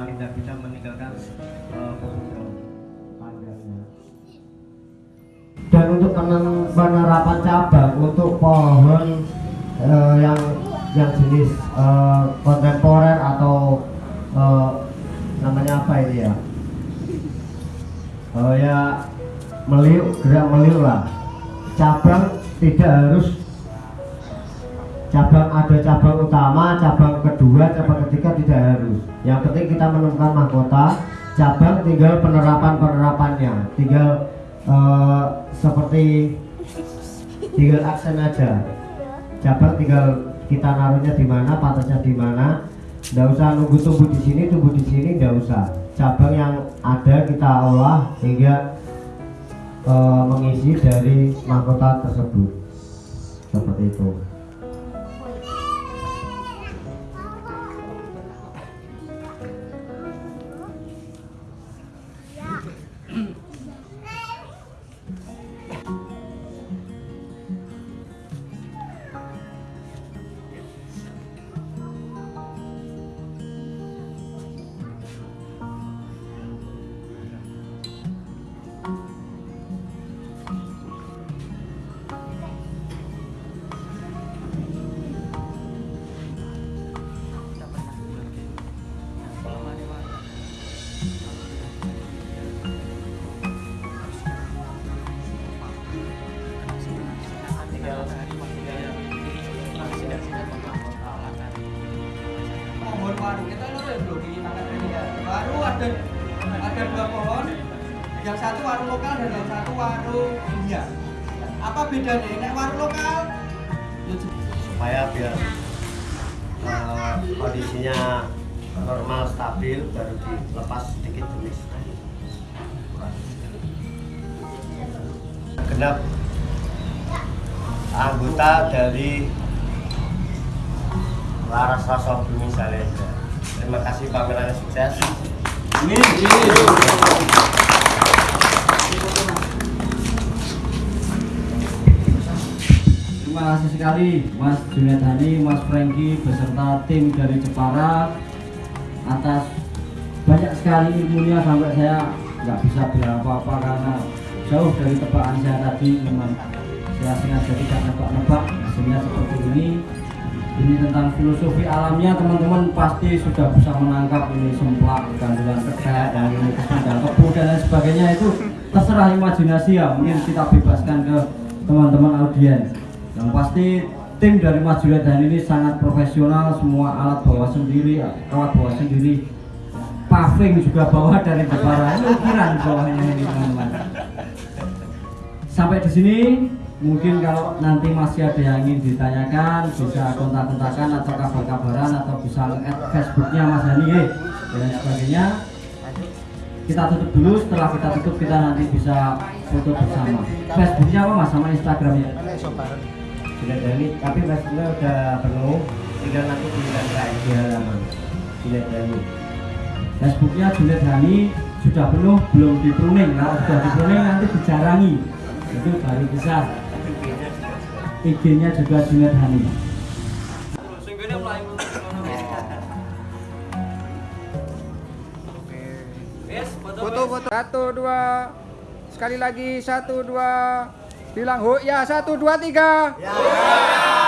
memang tidak bisa meninggalkan uh, panjangnya. dan untuk penerapan cabang untuk pohon eh, yang yang jenis eh, kontemporer atau eh, namanya apa ini ya oh ya meliuk gerak meliuk lah cabang tidak harus cabang ada cabang utama cabang kedua cabang ketiga tidak harus. Yang penting kita menemukan mahkota cabang tinggal penerapan penerapannya tinggal eh, seperti tinggal aksen aja. Cabang tinggal kita naruhnya di mana patasnya di mana. Nggak usah nunggu tumbuh di sini tumbuh di sini nggak usah. Cabang yang ada kita olah hingga eh, mengisi dari mahkota tersebut. Seperti itu pohon waru kita lho ya bro di tangan ini ya. Waru ada ada dua pohon yang satu waru lokal dan yang satu waru India. Apa bedanya? Ini waru lokal? Ya, supaya biar uh, kondisinya normal stabil baru dilepas sedikit jenis. Genap anggota dari Laras Rasa Bumi Salenda terima kasih pamerannya sukses. Terima kasih sekali Mas Junaid Hani, Mas Franky beserta tim dari Jepara. Atas banyak sekali ilmunya sampai saya nggak bisa bilang apa-apa karena jauh dari tebakan saya tadi. Memang saya sengaja tidak nebak-nebak hasilnya seperti ini ini tentang filosofi alamnya teman-teman pasti sudah bisa menangkap ini semplak gandulan kedai dan ini kesundang kebu dan sebagainya. Itu terserah imajinasi ya mungkin kita bebaskan ke teman-teman audiens. Yang pasti tim dari Mas dan ini sangat profesional semua alat bawa sendiri alat bawa sendiri. Paving juga bawa dari Jepara. Ukiran bawahnya ini teman-teman. Sampai di sini mungkin kalau nanti masih ada yang ingin ditanyakan bisa kontak-kontakan atau kabar-kabaran atau bisa nge-add Facebooknya Mas Hani eh, dan sebagainya. Kita tutup dulu setelah kita tutup kita nanti bisa foto bersama. Facebooknya apa mas sama Instagramnya? Tidak dari tapi Facebooknya udah penuh tinggal nanti tinggal di halaman tidak dari Facebooknya Juliet Hani sudah penuh belum di pruning. Kalau sudah di pruning nanti dijarangi. Itu baru bisa IG-nya juga Junet Hani. Foto-foto oh. satu dua sekali lagi satu dua bilang Hu ya satu dua tiga. Ya. ya.